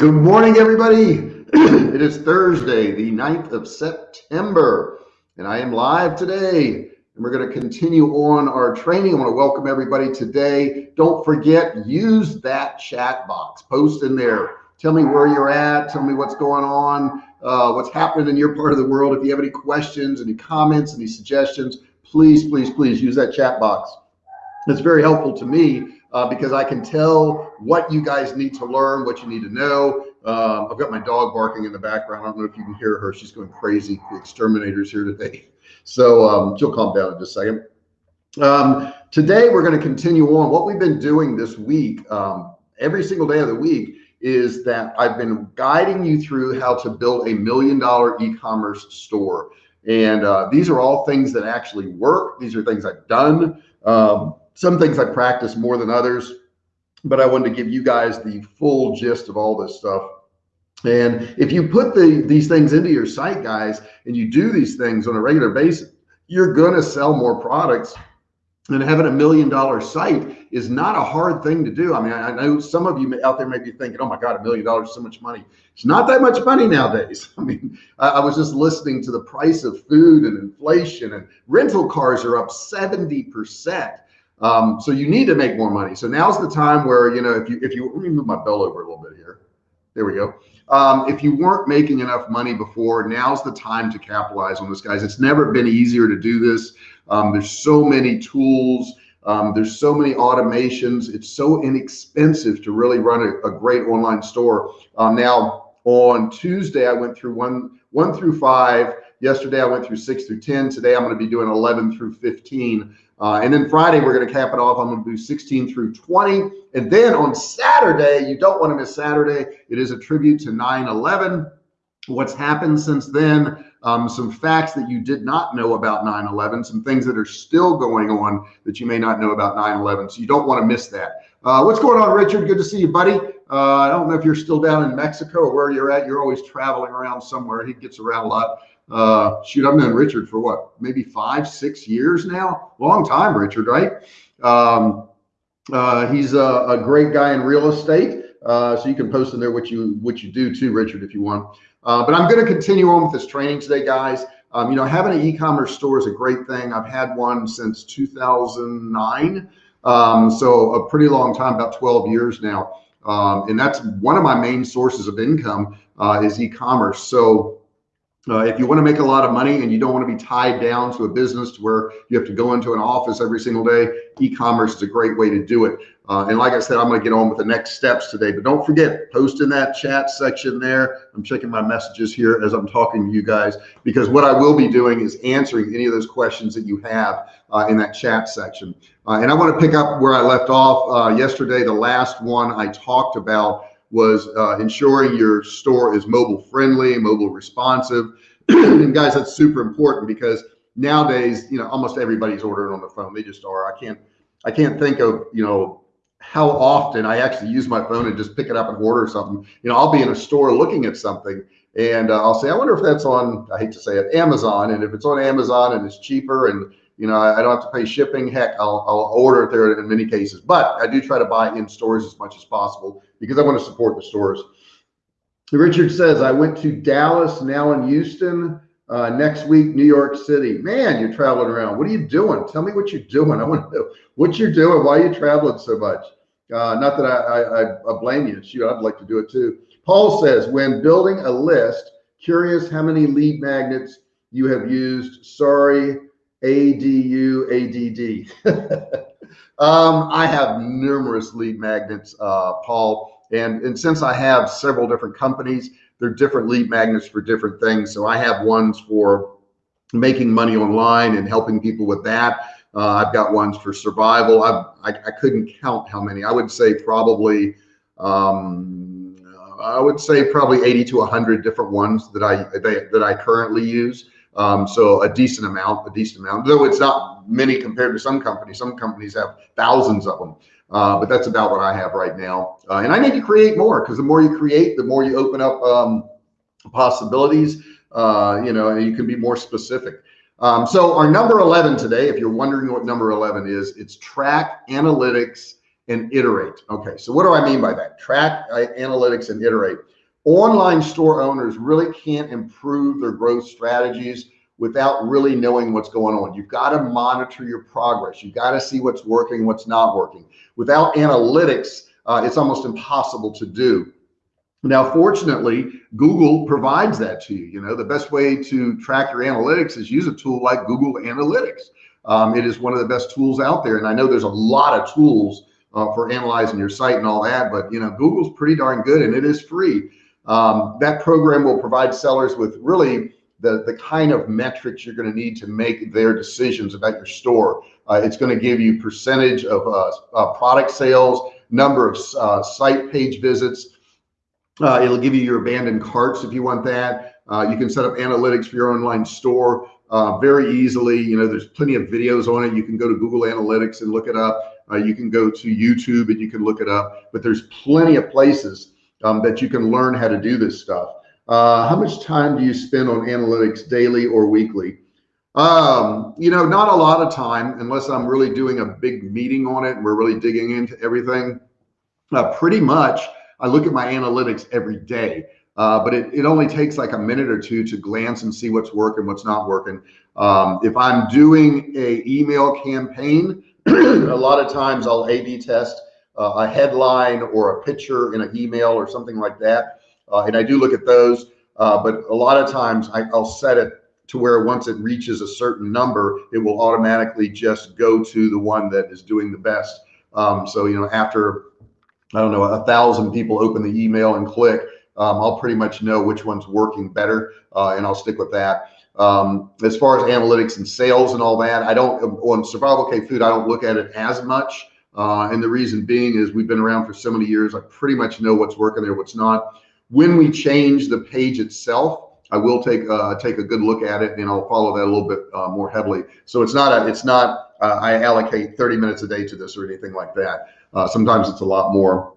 Good morning, everybody. it is Thursday, the 9th of September, and I am live today. And we're going to continue on our training. I want to welcome everybody today. Don't forget, use that chat box. Post in there. Tell me where you're at. Tell me what's going on, uh, what's happening in your part of the world. If you have any questions, any comments, any suggestions, please, please, please use that chat box. It's very helpful to me uh, because I can tell what you guys need to learn, what you need to know. Um, I've got my dog barking in the background. I don't know if you can hear her. She's going crazy. The exterminator's here today. So um, she'll calm down in just a second. Um, today, we're going to continue on. What we've been doing this week, um, every single day of the week, is that I've been guiding you through how to build a million dollar e-commerce store. And uh, these are all things that actually work. These are things I've done. Um, some things I practice more than others, but I wanted to give you guys the full gist of all this stuff. And if you put the, these things into your site, guys, and you do these things on a regular basis, you're going to sell more products and having a million dollar site is not a hard thing to do. I mean, I know some of you out there may be thinking, oh my God, a million dollars is so much money. It's not that much money nowadays. I mean, I, I, was just listening to the price of food and inflation and rental cars are up 70%. Um, so you need to make more money. So now's the time where, you know, if you, if you, let me move my bell over a little bit here. There we go. Um, if you weren't making enough money before, now's the time to capitalize on this, guys. It's never been easier to do this. Um, there's so many tools. Um, there's so many automations. It's so inexpensive to really run a, a great online store. Um, now on Tuesday, I went through one, one through five. Yesterday, I went through six through 10. Today, I'm going to be doing 11 through 15. Uh, and then Friday, we're going to cap it off. I'm going to do 16 through 20. And then on Saturday, you don't want to miss Saturday. It is a tribute to 9 11. What's happened since then? Um, some facts that you did not know about 9 11, some things that are still going on that you may not know about 9 11. So you don't want to miss that. Uh, what's going on, Richard? Good to see you, buddy. Uh, I don't know if you're still down in Mexico or where you're at. You're always traveling around somewhere. He gets around a lot. Uh, shoot, I've known Richard for what, maybe five, six years now. Long time, Richard, right? Um, uh, he's a, a, great guy in real estate. Uh, so you can post in there what you what you do too, Richard, if you want. Uh, but I'm going to continue on with this training today, guys. Um, you know, having an e-commerce store is a great thing. I've had one since 2009, um, so a pretty long time, about 12 years now. Um, and that's one of my main sources of income uh, is e-commerce. So uh, if you want to make a lot of money and you don't want to be tied down to a business to where you have to go into an office every single day, e-commerce is a great way to do it. Uh, and like I said, I'm going to get on with the next steps today, but don't forget, post in that chat section there. I'm checking my messages here as I'm talking to you guys, because what I will be doing is answering any of those questions that you have uh, in that chat section. Uh, and I want to pick up where I left off uh, yesterday. The last one I talked about was uh, ensuring your store is mobile friendly, mobile responsive. and guys, that's super important because nowadays, you know, almost everybody's ordering on the phone. They just are. I can't, I can't think of, you know, how often I actually use my phone and just pick it up and order something. You know, I'll be in a store looking at something and uh, I'll say, I wonder if that's on, I hate to say it, Amazon. And if it's on Amazon and it's cheaper and you know, I, don't have to pay shipping. Heck, I'll, I'll order it there in many cases, but I do try to buy in stores as much as possible because I want to support the stores. Richard says, I went to Dallas, now in Houston, uh, next week, New York City. Man, you're traveling around. What are you doing? Tell me what you're doing. I want to know what you're doing. Why are you traveling so much? Uh, not that I, I, I blame you. Shoot, I'd like to do it too. Paul says, when building a list, curious how many lead magnets you have used. Sorry, ADU, ADD. um, I have numerous lead magnets, uh, Paul, and, and since I have several different companies, they're different lead magnets for different things. So I have ones for making money online and helping people with that. Uh, I've got ones for survival. I've, I, I couldn't count how many. I would say probably, um, I would say probably 80 to 100 different ones that I that I currently use. Um, so a decent amount, a decent amount, though it's not many compared to some companies. Some companies have thousands of them, uh, but that's about what I have right now. Uh, and I need to create more because the more you create, the more you open up um, possibilities. Uh, you know, and you can be more specific. Um, so our number 11 today, if you're wondering what number 11 is, it's track analytics and iterate. Okay, so what do I mean by that? Track uh, analytics and iterate. Online store owners really can't improve their growth strategies without really knowing what's going on. You've got to monitor your progress. You've got to see what's working, what's not working. Without analytics, uh, it's almost impossible to do. Now, fortunately, Google provides that to you. You know, the best way to track your analytics is use a tool like Google Analytics. Um, it is one of the best tools out there. And I know there's a lot of tools uh, for analyzing your site and all that, but you know, Google's pretty darn good and it is free. Um, that program will provide sellers with really the, the kind of metrics you're going to need to make their decisions about your store. Uh, it's going to give you percentage of uh, uh, product sales, number of uh, site page visits. Uh, it'll give you your abandoned carts if you want that. Uh, you can set up analytics for your online store very easily. You know, there's plenty of videos on it. You can go to Google Analytics and look it up. you can go to YouTube and you can look it up. But there's plenty of places um, that you can learn how to do this stuff. Uh, how much time do you spend on analytics daily or weekly? Um, you know, not a lot of time unless I'm really doing a big meeting on it and we're really digging into everything. Uh, pretty much, I look at my analytics every day, uh, but it, it only takes like a minute or two to glance and see what's working, what's not working. Um, if I'm doing a email campaign, a lot of times I'll A/B test uh, a headline or a picture in an email or something like that uh, and I do look at those, uh, but a lot of times I, I'll set it to where once it reaches a certain number, it will automatically just go to the one that is doing the best. Um, so, you know, after, I don't know, a thousand people open the email and click, um, I'll pretty much know which one's working better uh, and I'll stick with that. Um, as far as analytics and sales and all that, I don't, on Survival Cave Food, I don't look at it as much. Uh, and the reason being is we've been around for so many years. I pretty much know what's working there, what's not. When we change the page itself, I will take uh, take a good look at it and I'll follow that a little bit uh, more heavily. So it's not a, it's not uh, I allocate 30 minutes a day to this or anything like that. Uh, sometimes it's a lot more.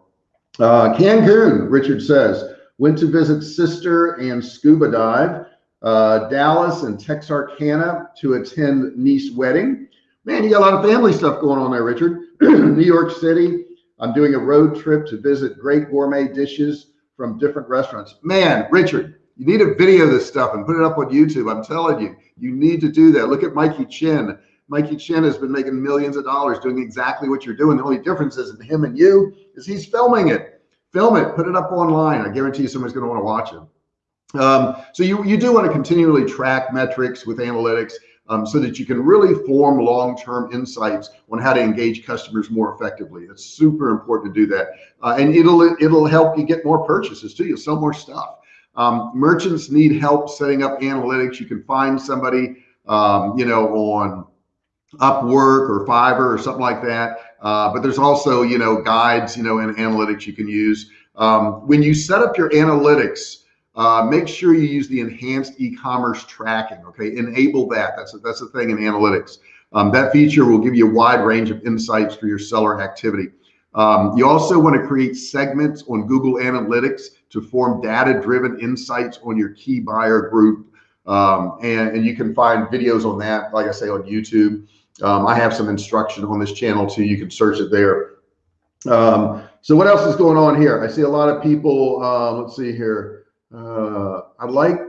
Uh, Cancun, Richard says, went to visit sister and scuba dive. Uh, Dallas and Texarkana to attend niece wedding. Man, you got a lot of family stuff going on there, Richard. New York City. I'm doing a road trip to visit great gourmet dishes from different restaurants. Man, Richard, you need to video this stuff and put it up on YouTube. I'm telling you, you need to do that. Look at Mikey Chen. Mikey Chen has been making millions of dollars doing exactly what you're doing. The only difference is him and you is he's filming it. Film it, put it up online. I guarantee you somebody's going to want to watch it. Um, so you, you do want to continually track metrics with analytics um, so that you can really form long-term insights on how to engage customers more effectively. It's super important to do that. Uh, and it'll, it'll help you get more purchases too. You'll sell more stuff. Um, merchants need help setting up analytics. You can find somebody, um, you know, on Upwork or Fiverr or something like that. Uh, but there's also, you know, guides, you know, and analytics you can use. Um, when you set up your analytics, uh, make sure you use the enhanced e-commerce tracking. Okay, enable that. That's a, that's the thing in analytics. Um, that feature will give you a wide range of insights for your seller activity. Um, you also want to create segments on Google Analytics to form data-driven insights on your key buyer group. Um, and, and you can find videos on that, like I say, on YouTube. Um, I have some instruction on this channel too. You can search it there. Um, so what else is going on here? I see a lot of people, uh, let's see here. Uh, I like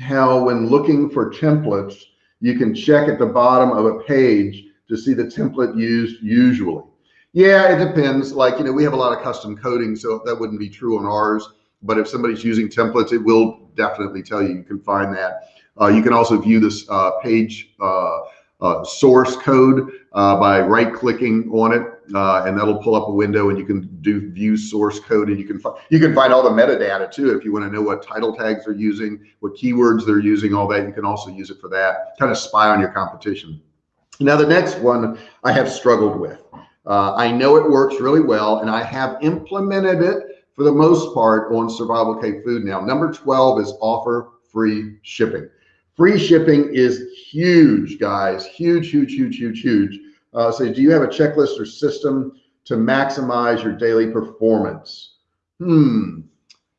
how when looking for templates, you can check at the bottom of a page to see the template used usually. Yeah, it depends. Like, you know, we have a lot of custom coding, so that wouldn't be true on ours. But if somebody's using templates, it will definitely tell you. You can find that. Uh, you can also view this uh, page uh, uh source code uh, by right clicking on it uh, and that'll pull up a window and you can do view source code and you can find you can find all the metadata too if you want to know what title tags they're using what keywords they're using all that. You can also use it for that. Kind of spy on your competition. Now the next one i have struggled with. Uh, i know it works really well and i have implemented it for the most part on survival cave food now. Number 12 is offer free shipping. Free shipping is huge guys. Huge huge huge huge huge uh, say, do you have a checklist or system to maximize your daily performance? Hmm.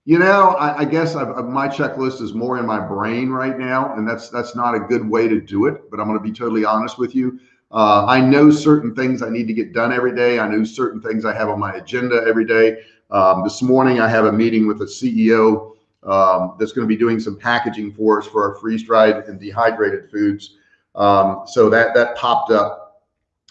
You know, I, I guess I've, my checklist is more in my brain right now, and that's that's not a good way to do it. But I'm going to be totally honest with you. Uh, I know certain things I need to get done every day. I know certain things I have on my agenda every day. Um, this morning, I have a meeting with a CEO um, that's going to be doing some packaging for us for our freeze dried and dehydrated foods. Um, so that that popped up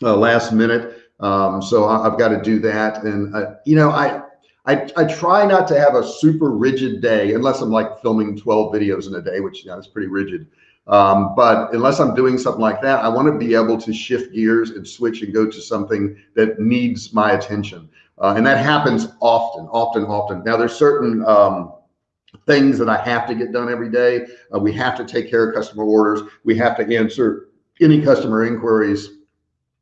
uh, last minute. Um, so I, have got to do that. And uh, you know, I, I I try not to have a super rigid day unless I'm like filming 12 videos in a day, which you know, is pretty rigid. Um, but unless I'm doing something like that, I want to be able to shift gears and switch and go to something that needs my attention. Uh, and that happens often, often, often. Now there's certain um, things that I have to get done every day. Uh, we have to take care of customer orders. We have to answer any customer inquiries.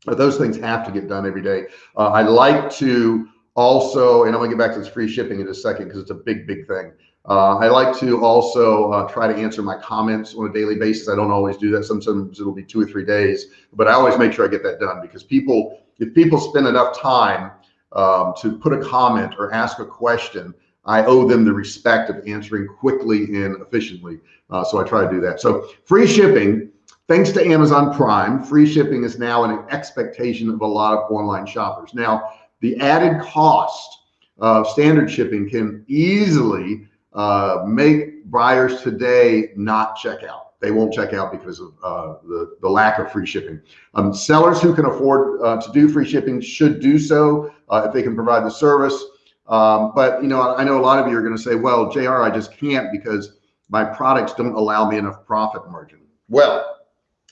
Uh, those things have to get done every day. Uh, I like to also, and I'm gonna get back to this free shipping in a second because it's a big, big thing. Uh, I like to also uh, try to answer my comments on a daily basis. I don't always do that. Sometimes it'll be two or three days, but I always make sure I get that done because people, if people spend enough time um, to put a comment or ask a question, I owe them the respect of answering quickly and efficiently. Uh, so I try to do that. So free shipping, thanks to Amazon Prime, free shipping is now an expectation of a lot of online shoppers. Now, the added cost of standard shipping can easily uh, make buyers today not check out. They won't check out because of uh, the, the lack of free shipping. Um, sellers who can afford uh, to do free shipping should do so uh, if they can provide the service. Um, but you know, I know a lot of you are going to say, well, JR, I just can't because my products don't allow me enough profit margin. Well,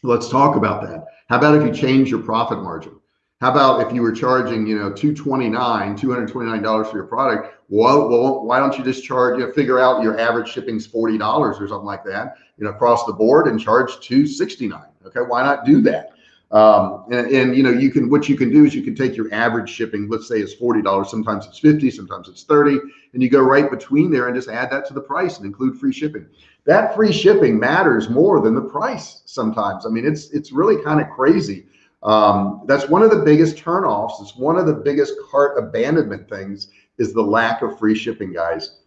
let's talk about that. How about if you change your profit margin? How about if you were charging, you know, 229, $229 for your product? Well, well, why don't you just charge, you know, figure out your average shipping's $40 or something like that, you know, across the board and charge 269. Okay. Why not do that? Um, and, and, you know, you can, what you can do is you can take your average shipping, let's say it's $40, sometimes it's 50, sometimes it's 30, and you go right between there and just add that to the price and include free shipping. That free shipping matters more than the price sometimes. I mean, it's, it's really kind of crazy. Um, that's one of the biggest turnoffs. It's one of the biggest cart abandonment things is the lack of free shipping guys.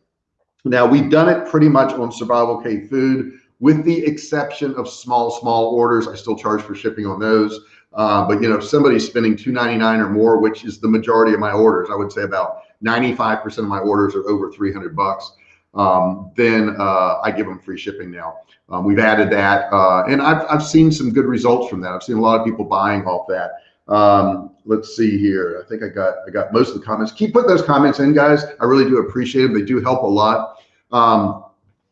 Now we've done it pretty much on survival Cave food with the exception of small, small orders. I still charge for shipping on those. Uh, but you know, if somebody's spending 299 or more, which is the majority of my orders, I would say about 95% of my orders are over 300 bucks. Um, then uh, I give them free shipping now. Um, we've added that, uh, and I've, I've seen some good results from that. I've seen a lot of people buying off that. Um, let's see here. I think I got I got most of the comments. Keep putting those comments in, guys. I really do appreciate them. They do help a lot.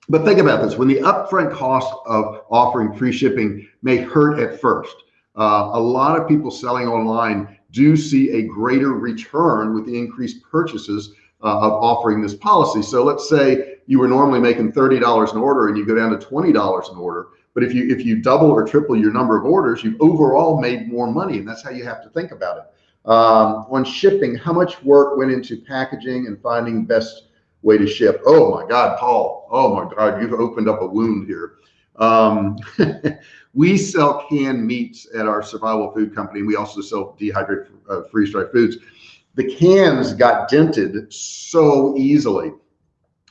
But think about this: when the upfront cost of offering free shipping may hurt at first, uh, a lot of people selling online do see a greater return with the increased purchases uh, of offering this policy. So let's say you were normally making $30 an order and you go down to $20 an order. But if you if you double or triple your number of orders, you've overall made more money. And that's how you have to think about it. Um, on shipping, how much work went into packaging and finding best way to ship? Oh my God, Paul. Oh my God, you've opened up a wound here. Um, we sell canned meats at our survival food company. We also sell dehydrated uh, freeze-dried foods the cans got dented so easily.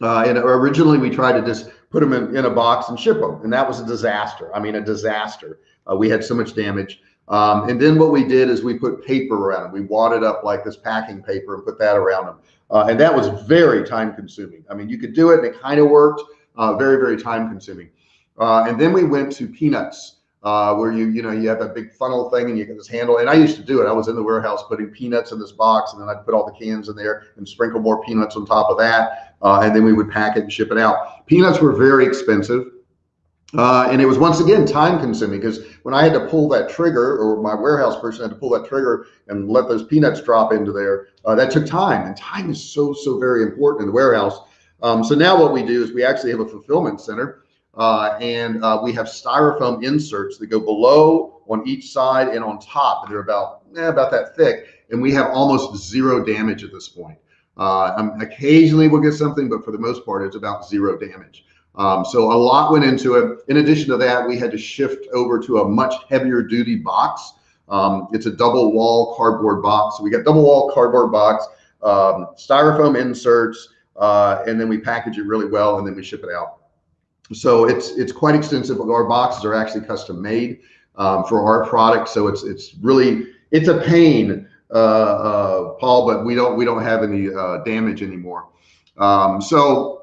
Uh, and originally we tried to just put them in, in a box and ship them. And that was a disaster. I mean, a disaster. Uh, we had so much damage. Um, and then what we did is we put paper around them. We wadded up like this packing paper and put that around them. Uh, and that was very time consuming. I mean, you could do it and it kind of worked, uh, very, very time consuming. Uh, and then we went to peanuts uh, where you you know you have that big funnel thing and you get this handle. And I used to do it. I was in the warehouse putting peanuts in this box, and then I'd put all the cans in there and sprinkle more peanuts on top of that, uh, and then we would pack it and ship it out. Peanuts were very expensive. Uh, and it was once again time consuming because when I had to pull that trigger or my warehouse person had to pull that trigger and let those peanuts drop into there, uh, that took time and time is so, so very important in the warehouse. Um, so now what we do is we actually have a fulfillment center uh, and uh, we have styrofoam inserts that go below on each side and on top. They're about, eh, about that thick. And we have almost zero damage at this point. Uh, um, occasionally we'll get something, but for the most part, it's about zero damage. Um, so a lot went into it. In addition to that, we had to shift over to a much heavier duty box. Um, it's a double wall cardboard box. So we got double wall cardboard box, um, styrofoam inserts, uh, and then we package it really well and then we ship it out. So it's it's quite extensive. Our boxes are actually custom made. um, for our product. So it's it's really it's a pain, uh, uh, Paul, but we don't we don't have any uh, damage anymore. Um, so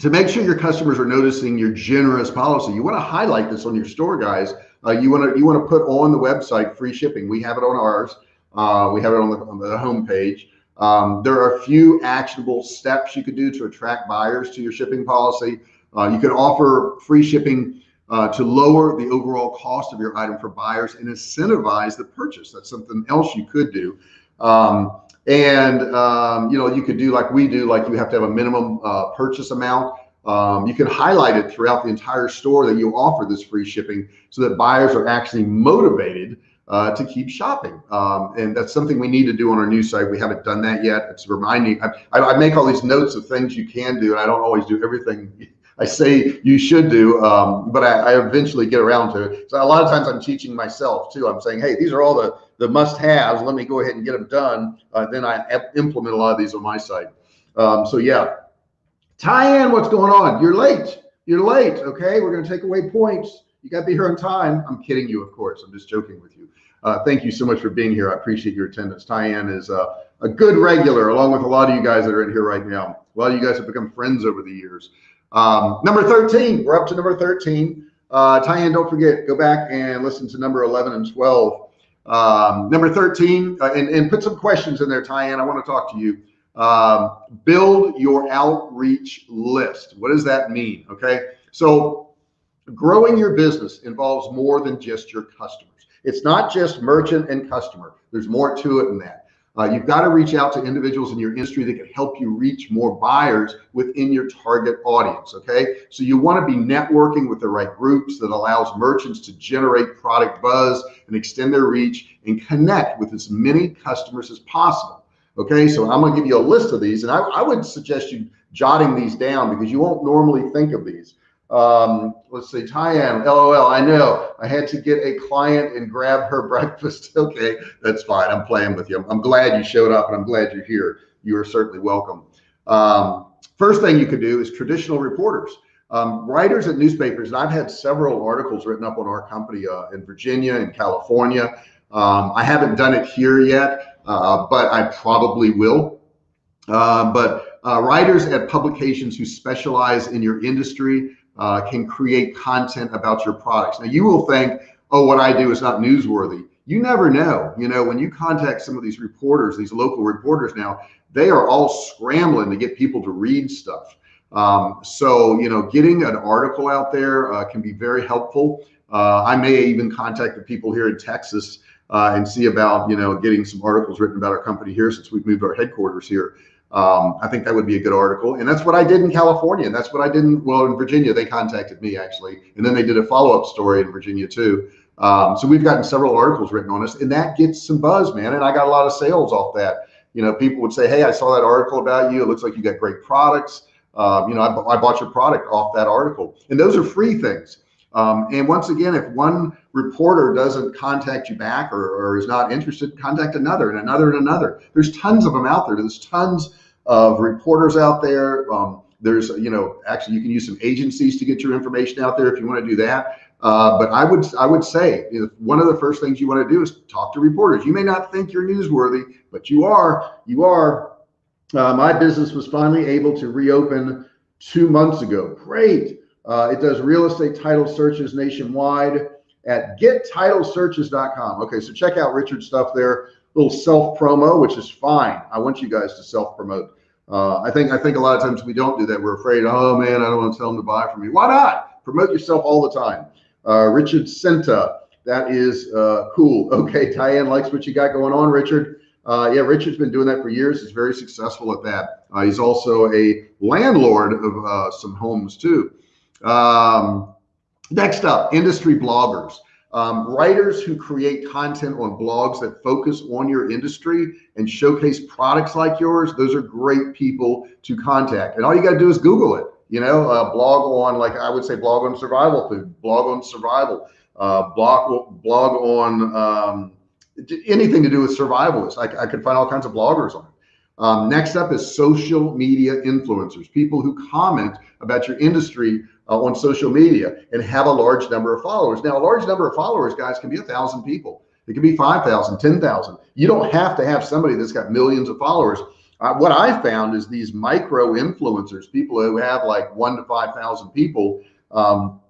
to make sure your customers are noticing your generous policy, you want to highlight this on your store, guys. Uh, you want to you want to put on the website free shipping. We have it on ours. Uh, we have it on the, on the home page. Um, there are a few actionable steps you could do to attract buyers to your shipping policy. Uh, you could offer free shipping uh, to lower the overall cost of your item for buyers and incentivize the purchase. That's something else you could do. Um, and um, you know, you could do like we do, like you have to have a minimum uh, purchase amount. Um, you can highlight it throughout the entire store that you offer this free shipping so that buyers are actually motivated uh, to keep shopping. Um, and that's something we need to do on our new site. We haven't done that yet. It's reminding, I, I, make all these notes of things you can do, and I don't always do everything I say you should do, um, but I, I, eventually get around to it. So a lot of times I'm teaching myself too. I'm saying, hey, these are all the, the must haves. Let me go ahead and get them done. Uh, then I implement a lot of these on my site. Um, so yeah, Tyann, what's going on? You're late. You're late. Okay, we're going to take away points. You got to be here on time. I'm kidding you, of course. I'm just joking with you. Uh, thank you so much for being here. I appreciate your attendance. Tyann is uh, a good regular, along with a lot of you guys that are in here right now. A lot of you guys have become friends over the years. Um, number 13, we're up to number 13. Uh, don't forget, go back and listen to number 11 and 12. Um, number 13, uh, and, and put some questions in there, Tyann. I want to talk to you. Um, build your outreach list. What does that mean? Okay. So growing your business involves more than just your customers. It's not just merchant and customer. There's more to it than that. Uh, you've got to reach out to individuals in your industry that can help you reach more buyers within your target audience. Okay. So you want to be networking with the right groups that allows merchants to generate product buzz and extend their reach and connect with as many customers as possible. Okay. So I'm going to give you a list of these and I, I would suggest you jotting these down because you won't normally think of these. Um, let's see, Tyann, LOL. I know I had to get a client and grab her breakfast. okay, that's fine. I'm playing with you. I'm, I'm, glad you showed up and I'm glad you're here. You are certainly welcome. Um, first thing you could do is traditional reporters. Um, writers at newspapers, and I've had several articles written up on our company uh, in Virginia and California. Um, I haven't done it here yet, uh, but I probably will. Uh, but uh, writers at publications who specialize in your industry uh, can create content about your products. Now you will think, oh, what I do is not newsworthy. You never know. You know, when you contact some of these reporters, these local reporters now, they are all scrambling to get people to read stuff. Um, so, you know, getting an article out there uh, can be very helpful. Uh, I may even contact the people here in Texas uh, and see about, you know, getting some articles written about our company here since we've moved our headquarters here. Um, I think that would be a good article. And that's what I did in California. And that's what I did in, well, in Virginia, they contacted me actually. And then they did a follow-up story in Virginia too. Um, so we've gotten several articles written on us and that gets some buzz, man. And I got a lot of sales off that. You know, people would say, Hey, I saw that article about you. It looks like you got great products. Um, you know, I, I bought your product off that article and those are free things. Um, and once again, if one reporter doesn't contact you back or, or, is not interested, contact another and another and another. There's tons of them out there. There's tons of reporters out there. Um, there's, you know, actually you can use some agencies to get your information out there if you want to do that. Uh, but I would, I would say one of the first things you want to do is talk to reporters. You may not think you're newsworthy, but you are, you are. Uh, my business was finally able to reopen two months ago. Great. Uh, it does real estate title searches nationwide at gettitlesearches.com. Okay, so check out Richard's stuff there. Little self promo, which is fine. I want you guys to self promote. Uh, I think I think a lot of times we don't do that. We're afraid. Oh man, I don't want to tell them to buy from me. Why not? Promote yourself all the time. Uh, Richard Senta, that is uh, cool. Okay, Diane likes what you got going on, Richard. Uh, yeah, Richard's been doing that for years. He's very successful at that. Uh, he's also a landlord of uh, some homes too. Um, next up, industry bloggers. Um, writers who create content on blogs that focus on your industry and showcase products like yours, those are great people to contact. And all you got to do is Google it. You know, uh, blog on, like I would say, blog on survival food, blog on survival, uh, blog blog on um, anything to do with survivalists. I, I could find all kinds of bloggers on it. Um, next up is social media influencers, people who comment about your industry uh, on social media and have a large number of followers. Now, a large number of followers, guys, can be a thousand people. It can be 5,000, 10,000. You don't have to have somebody that's got millions of followers. Uh, what I found is these micro influencers, people who have like one to 5,000 people, um,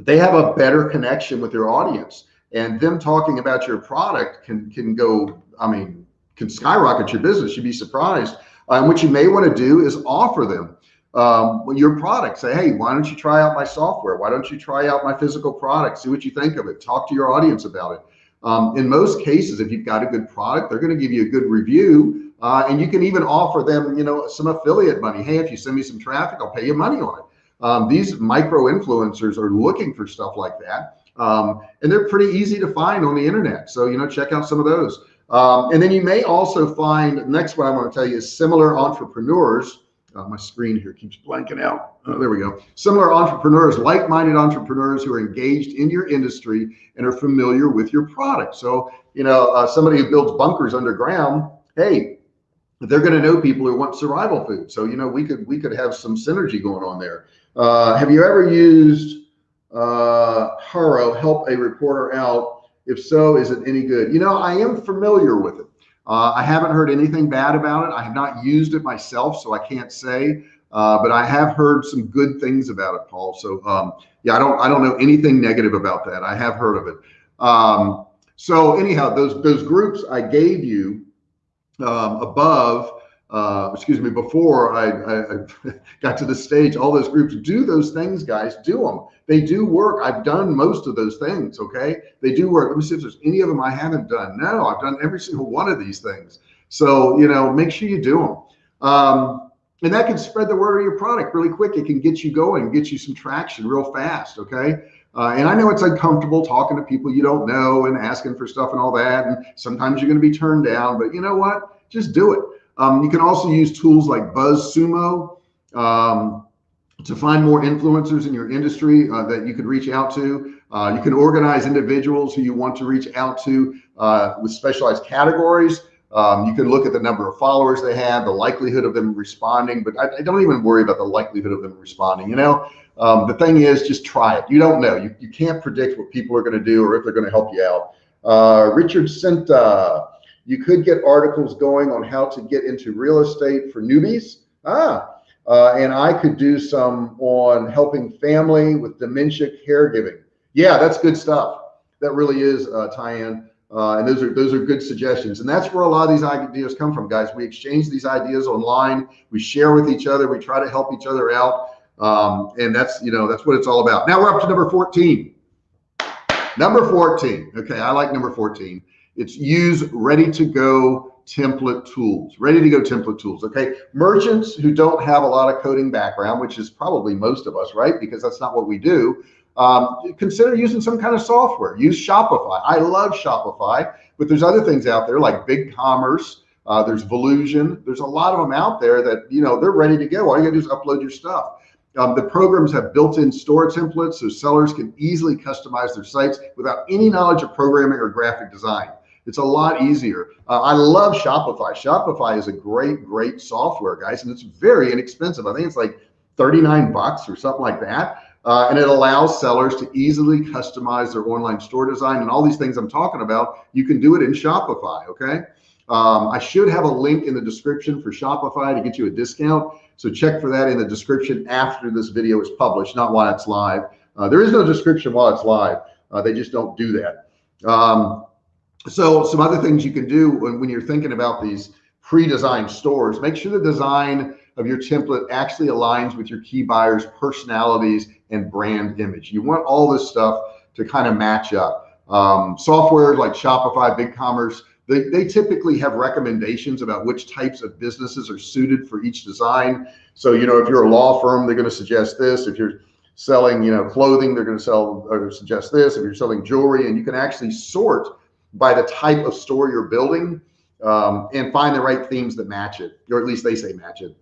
they have a better connection with their audience and them talking about your product can, can go, I mean, can skyrocket your business. You'd be surprised. And what you may want to do is offer them um, your product. Say, hey, why don't you try out my software? Why don't you try out my physical product? See what you think of it. Talk to your audience about it. Um, in most cases, if you've got a good product, they're going to give you a good review. Uh, and you can even offer them, you know, some affiliate money. Hey, if you send me some traffic, I'll pay you money on it. Um, these micro influencers are looking for stuff like that. Um, and they're pretty easy to find on the internet. So, you know, check out some of those. Um, and then you may also find, next one I want to tell you is similar entrepreneurs uh, my screen here keeps blanking out. Oh, there we go. Similar entrepreneurs, like-minded entrepreneurs who are engaged in your industry and are familiar with your product. So, you know, uh, somebody who builds bunkers underground, hey, they're going to know people who want survival food. So, you know, we could we could have some synergy going on there. Uh, have you ever used uh, HARO help a reporter out? If so, is it any good? You know, I am familiar with it. Uh, I haven't heard anything bad about it. I have not used it myself, so I can't say. Uh, but I have heard some good things about it, Paul. So um, yeah, I don't I don't know anything negative about that. I have heard of it. Um, so anyhow, those those groups I gave you um, above uh, excuse me, before I, I, got to the stage, all those groups do those things, guys, do them. They do work. I've done most of those things. Okay. They do work. Let me see if there's any of them I haven't done. No, I've done every single one of these things. So, you know, make sure you do them. Um, and that can spread the word of your product really quick. It can get you going, get you some traction real fast. Okay. Uh, and I know it's uncomfortable talking to people you don't know and asking for stuff and all that. And sometimes you're going to be turned down, but you know what? Just do it. Um, you can also use tools like BuzzSumo um, to find more influencers in your industry uh, that you could reach out to. Uh, you can organize individuals who you want to reach out to uh, with specialized categories. Um, you can look at the number of followers they have, the likelihood of them responding, but I, I don't even worry about the likelihood of them responding. You know, um, the thing is just try it. You don't know. You, you can't predict what people are going to do or if they're going to help you out. Uh, Richard Senta, you could get articles going on how to get into real estate for newbies. Ah, uh, and I could do some on helping family with dementia caregiving. Yeah, that's good stuff. That really is, uh. Uh, and those are those are good suggestions. And that's where a lot of these ideas come from, guys. We exchange these ideas online. We share with each other. We try to help each other out. Um, and that's you know that's what it's all about. Now we're up to number 14. Number 14. Okay, I like number 14. It's use ready to go template tools, ready to go template tools. Okay. Merchants who don't have a lot of coding background, which is probably most of us, right? Because that's not what we do. Um, consider using some kind of software. Use Shopify. I love Shopify, but there's other things out there like BigCommerce. Uh, there's Volusion. There's a lot of them out there that, you know, they're ready to go. All you gotta do is upload your stuff. Um, the programs have built-in store templates so sellers can easily customize their sites without any knowledge of programming or graphic design. It's a lot easier. Uh, I love Shopify. Shopify is a great, great software, guys, and it's very inexpensive. I think it's like 39 bucks or something like that. Uh, and it allows sellers to easily customize their online store design and all these things I'm talking about. You can do it in Shopify. Okay. Um, I should have a link in the description for Shopify to get you a discount. So check for that in the description after this video is published, not while it's live. Uh, there is no description while it's live. Uh, they just don't do that. Um, so some other things you can do when, when you're thinking about these pre-designed stores, make sure the design of your template actually aligns with your key buyers personalities and brand image. You want all this stuff to kind of match up. Um, software like Shopify, BigCommerce, they, they typically have recommendations about which types of businesses are suited for each design. So, you know, if you're a law firm, they're going to suggest this. If you're selling, you know, clothing, they're going to sell or suggest this. If you're selling jewelry and you can actually sort by the type of store you're building um, and find the right themes that match it, or at least they say match it.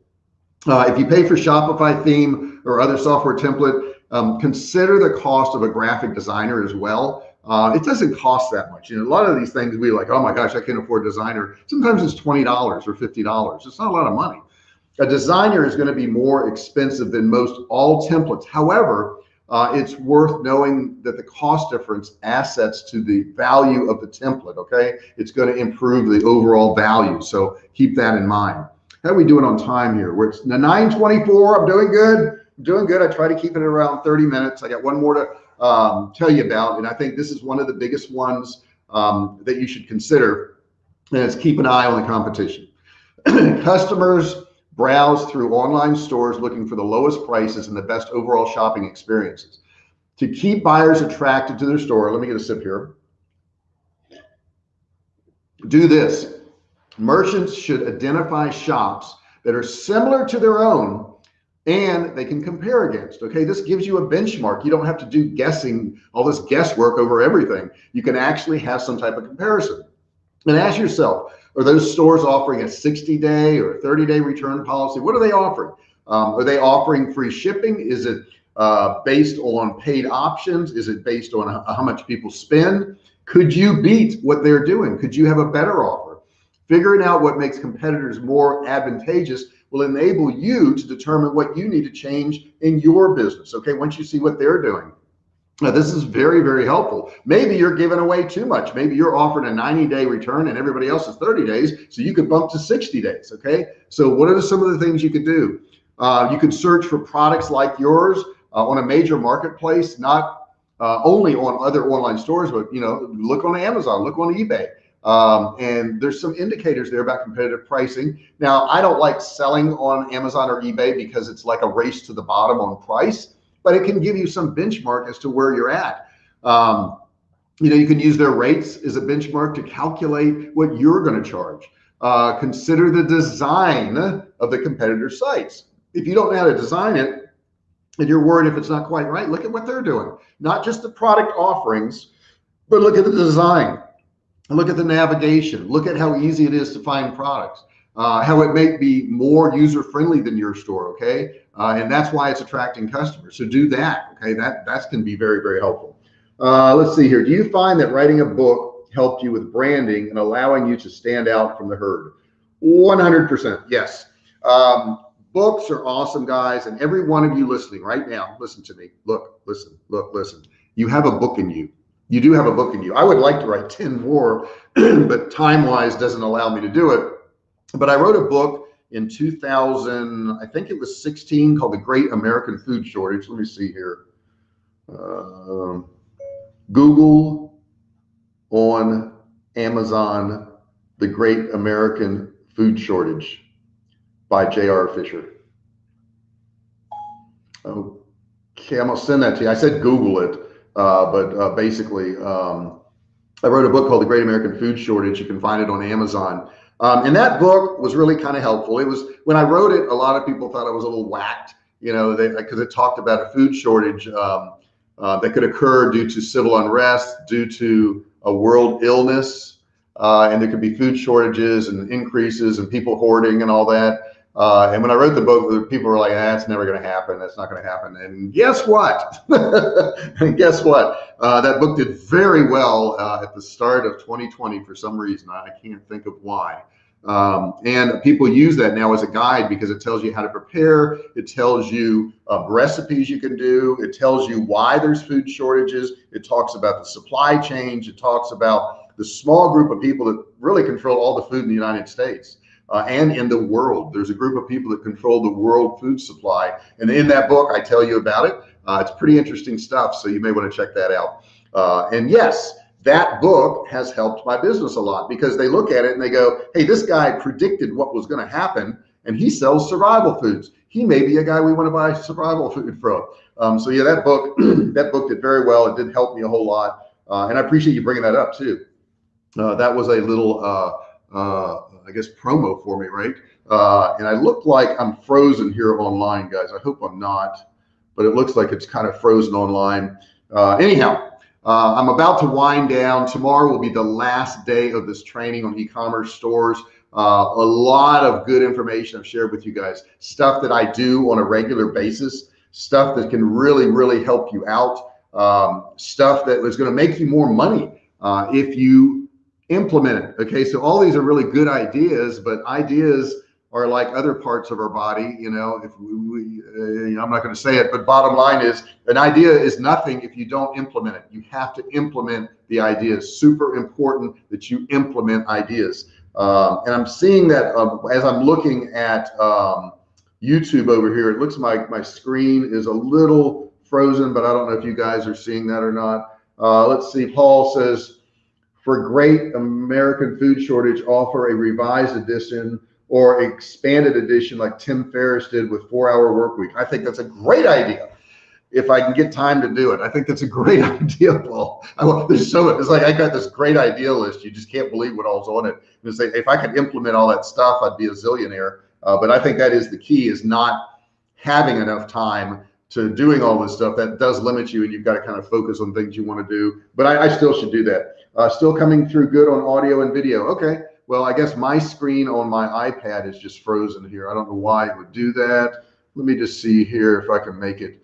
Uh, if you pay for Shopify theme or other software template, um, consider the cost of a graphic designer as well. uh, it doesn't cost that much. You know, a lot of these things we like, oh my gosh, I can't afford a designer. Sometimes it's $20 or $50. It's not a lot of money. A designer is going to be more expensive than most all templates. However, uh, it's worth knowing that the cost difference assets to the value of the template. Okay. It's going to improve the overall value. So keep that in mind. How are we doing on time here? We're at 924. I'm doing good. I'm doing good. I try to keep it around 30 minutes. I got one more to um, tell you about. And I think this is one of the biggest ones um, that you should consider. And it's keep an eye on the competition. Customers browse through online stores looking for the lowest prices and the best overall shopping experiences. To keep buyers attracted to their store, let me get a sip here. Do this. Merchants should identify shops that are similar to their own and they can compare against. Okay, this gives you a benchmark. You don't have to do guessing, all this guesswork over everything. You can actually have some type of comparison. And ask yourself, are those stores offering a 60 day or 30 day return policy? What are they offering? Um, are they offering free shipping? Is it uh, based on paid options? Is it based on how much people spend? Could you beat what they're doing? Could you have a better offer? Figuring out what makes competitors more advantageous will enable you to determine what you need to change in your business. Okay, once you see what they're doing. Now, this is very, very helpful. Maybe you're giving away too much. Maybe you're offering a 90 day return and everybody else is 30 days. So you could bump to 60 days. Okay. So what are some of the things you could do? Uh, you could search for products like yours uh, on a major marketplace, not uh, only on other online stores, but you know, look on Amazon, look on eBay. Um, and there's some indicators there about competitive pricing. Now, I don't like selling on Amazon or eBay because it's like a race to the bottom on price, but it can give you some benchmark as to where you're at. Um, you know, you can use their rates as a benchmark to calculate what you're going to charge. Uh, consider the design of the competitor sites. If you don't know how to design it and you're worried if it's not quite right, look at what they're doing. Not just the product offerings, but look at the design look at the navigation look at how easy it is to find products uh, how it may be more user friendly than your store okay? Uh, and that's why it's attracting customers. So do that okay? That that's going to be very very helpful. Uh, let's see here. Do you find that writing a book helped you with branding and allowing you to stand out from the herd? 100% yes. Um, books are awesome guys and every one of you listening right now listen to me. Look listen look listen. You have a book in you. You do have a book in you. I would like to write 10 more, but time wise doesn't allow me to do it. But I wrote a book in 2000, I think it was 16 called The Great American Food Shortage. Let me see here. Uh, Google on Amazon, The Great American Food Shortage by J.R. Fisher. Okay, I'm gonna send that to you. I said Google it. Uh, but uh, basically, um, I wrote a book called The Great American Food Shortage. You can find it on Amazon. Um, and that book was really kind of helpful. It was when I wrote it, a lot of people thought I was a little whacked, you know, because it talked about a food shortage um, uh, that could occur due to civil unrest, due to a world illness, uh, and there could be food shortages and increases and people hoarding and all that. Uh, and when I wrote the book, people were like, "That's ah, never going to happen. That's not going to happen." And guess what? and guess what? Uh, that book did very well uh, at the start of 2020 for some reason. I can't think of why. Um, and people use that now as a guide because it tells you how to prepare. It tells you uh, recipes you can do. It tells you why there's food shortages. It talks about the supply chain. It talks about the small group of people that really control all the food in the United States uh, and in the world. There's a group of people that control the world food supply. And in that book, I tell you about it. Uh, it's pretty interesting stuff. So you may want to check that out. Uh, and yes, that book has helped my business a lot because they look at it and they go, Hey, this guy predicted what was going to happen and he sells survival foods. He may be a guy we want to buy survival food from. Um, so yeah, that book, that book did very well. It did help me a whole lot. Uh, and I appreciate you bringing that up too. Uh, that was a little, uh, uh, I guess, promo for me, right? Uh, and I look like I'm frozen here online, guys. I hope I'm not, but it looks like it's kind of frozen online. Uh, anyhow, uh, I'm about to wind down. Tomorrow will be the last day of this training on e-commerce stores. Uh, a lot of good information I've shared with you guys, stuff that I do on a regular basis, stuff that can really, really help you out. um, stuff that is going to make you more money uh, if you implement it. Okay, so all these are really good ideas, but ideas are like other parts of our body. You know, if we, we uh, I'm not going to say it, but bottom line is an idea is nothing if you don't implement it. You have to implement the ideas. Super important that you implement ideas. Um, and I'm seeing that uh, as I'm looking at um, YouTube over here, it looks like my screen is a little frozen, but I don't know if you guys are seeing that or not. Uh, let's see. Paul says, for great American food shortage, offer a revised edition or expanded edition like Tim Ferriss did with Four Hour Work Week. I think that's a great idea. If I can get time to do it, I think that's a great idea, Paul. I, there's so it's like I got this great idea list. You just can't believe what all's on it. And say if I could implement all that stuff, I'd be a zillionaire. Uh, but I think that is the key: is not having enough time to doing all this stuff. That does limit you, and you've got to kind of focus on things you want to do. But I, I still should do that. Uh, still coming through good on audio and video. Okay. Well, I guess my screen on my iPad is just frozen here. I don't know why it would do that. Let me just see here if I can make it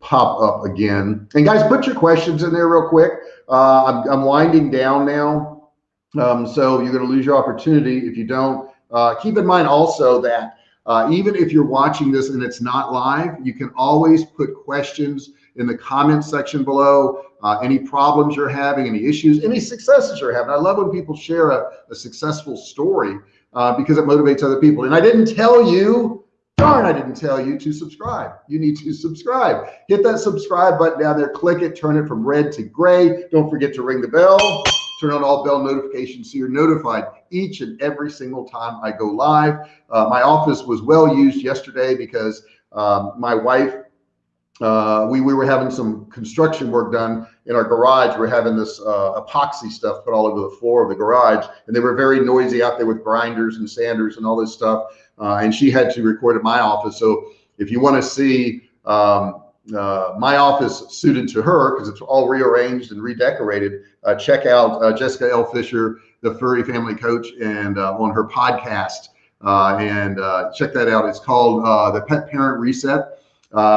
pop up again. And guys, put your questions in there real quick. Uh, I'm, I'm, winding down now. Um, so you're going to lose your opportunity if you don't. Uh, keep in mind also that uh, even if you're watching this and it's not live, you can always put questions in the comment section below. Uh, any problems you're having, any issues, any successes you're having. I love when people share a, a successful story uh, because it motivates other people. And I didn't tell you, darn, I didn't tell you to subscribe. You need to subscribe. Hit that subscribe button down there, click it, turn it from red to gray. Don't forget to ring the bell turn on all bell notifications so you're notified each and every single time I go live. Uh, my office was well used yesterday because um, my wife, uh, we, we were having some construction work done in our garage. We're having this uh, epoxy stuff put all over the floor of the garage, and they were very noisy out there with grinders and sanders and all this stuff. Uh, and she had to record at my office. So if you want to see um, uh, my office suited to her because it's all rearranged and redecorated. Uh, check out uh, Jessica L. Fisher, the furry family coach, and on her podcast. Uh, and uh, check that out. It's called the Pet Parent Reset,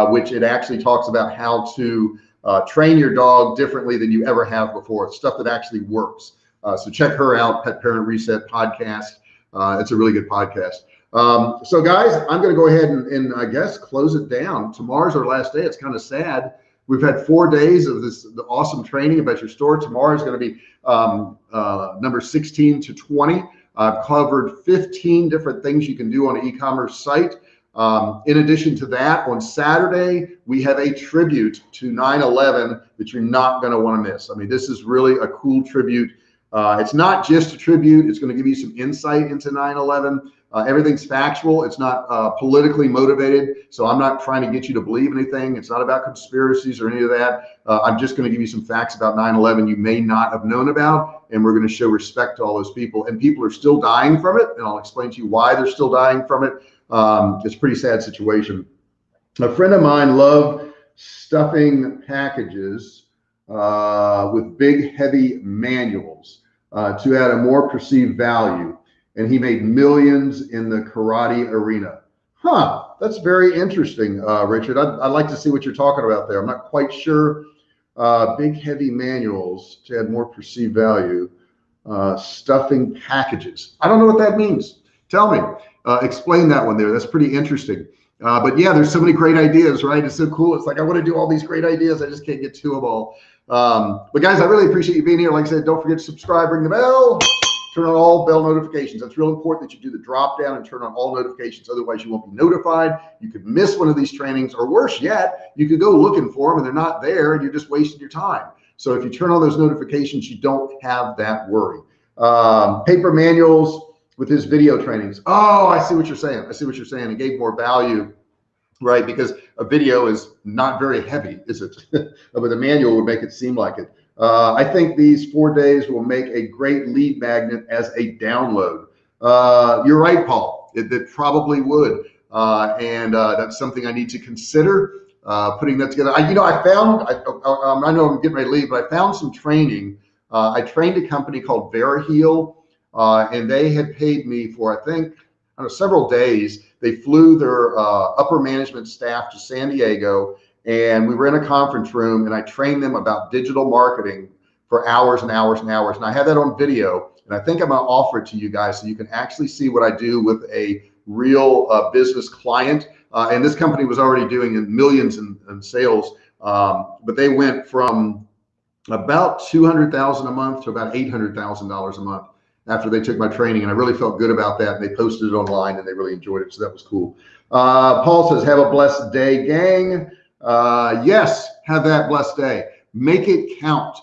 which it actually talks about how to train your dog differently than you ever have before. It's stuff that actually works. so check her out, Pet Parent Reset podcast. it's a really good podcast. Um, so guys, I'm going to go ahead and, and, I guess close it down. Tomorrow's our last day. It's kind of sad. We've had four days of this the awesome training about your store. Tomorrow is going to be um, uh, number 16 to 20. I've covered 15 different things you can do on an e-commerce site. Um, in addition to that, on Saturday, we have a tribute to 9-11 that you're not going to want to miss. I mean, this is really a cool tribute. Uh, it's not just a tribute. It's going to give you some insight into 9-11. Uh, everything's factual. It's not uh, politically motivated. So I'm not trying to get you to believe anything. It's not about conspiracies or any of that. Uh, I'm just going to give you some facts about 9/11 you may not have known about, and we're going to show respect to all those people. And people are still dying from it, and I'll explain to you why they're still dying from it. Um, it's a pretty sad situation. A friend of mine loved stuffing packages uh, with big, heavy manuals uh, to add a more perceived value and he made millions in the karate arena. Huh, that's very interesting, uh, Richard. I'd, I'd, like to see what you're talking about there. I'm not quite sure. Uh, big, heavy manuals to add more perceived value. Uh, stuffing packages. I don't know what that means. Tell me. Uh, explain that one there. That's pretty interesting. Uh, but yeah, there's so many great ideas, right? It's so cool. It's like I want to do all these great ideas. I just can't get to them all. Um, but guys, I really appreciate you being here. Like I said, don't forget to subscribe, ring the bell turn on all bell notifications. That's real important that you do the drop down and turn on all notifications. Otherwise, you won't be notified. You could miss one of these trainings, or worse yet, you could go looking for them and they're not there and you're just wasting your time. So if you turn on those notifications, you don't have that worry. Um, paper manuals with his video trainings. Oh, I see what you're saying. I see what you're saying. It gave more value right? Because a video is not very heavy, is it? but the manual would make it seem like it. Uh, I think these four days will make a great lead magnet as a download. Uh, you're right, Paul. It, it probably would, uh, and uh, that's something I need to consider uh, putting that together. I, you know, I found. I, I, I, know I'm getting ready to leave, but I found some training. Uh, I trained a company called VeriHeal, and they had paid me for I think I know, several days. They flew their upper management staff to San Diego and we were in a conference room and I trained them about digital marketing for hours and hours and hours. And I have that on video and I think I'm going to offer it to you guys so you can actually see what I do with a real uh, business client. Uh, and this company was already doing millions in, in sales, um, but they went from about 200,000 a month to about $800,000 a month after they took my training. And I really felt good about that. And they posted it online and they really enjoyed it. So that was cool. Uh, Paul says, have a blessed day, gang. Uh, yes, have that blessed day. Make it count.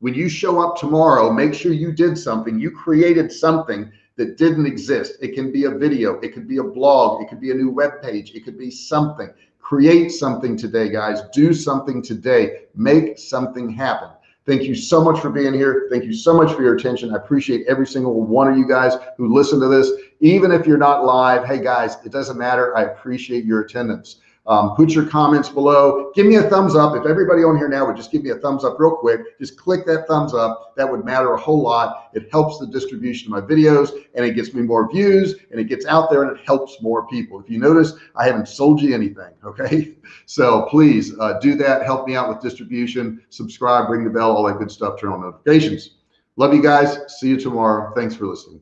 When you show up tomorrow, make sure you did something. You created something that didn't exist. It can be a video. It could be a blog. It could be a new web page. It could be something. Create something today, guys. Do something today. Make something happen. Thank you so much for being here. Thank you so much for your attention. I appreciate every single one of you guys who listen to this. Even if you're not live, hey guys, it doesn't matter. I appreciate your attendance. Um, put your comments below. Give me a thumbs up. If everybody on here now would just give me a thumbs up real quick, just click that thumbs up. That would matter a whole lot. It helps the distribution of my videos and it gets me more views and it gets out there and it helps more people. If you notice, I haven't sold you anything. Okay. So please uh, do that. Help me out with distribution, subscribe, ring the bell, all that good stuff, turn on notifications. Love you guys. See you tomorrow. Thanks for listening.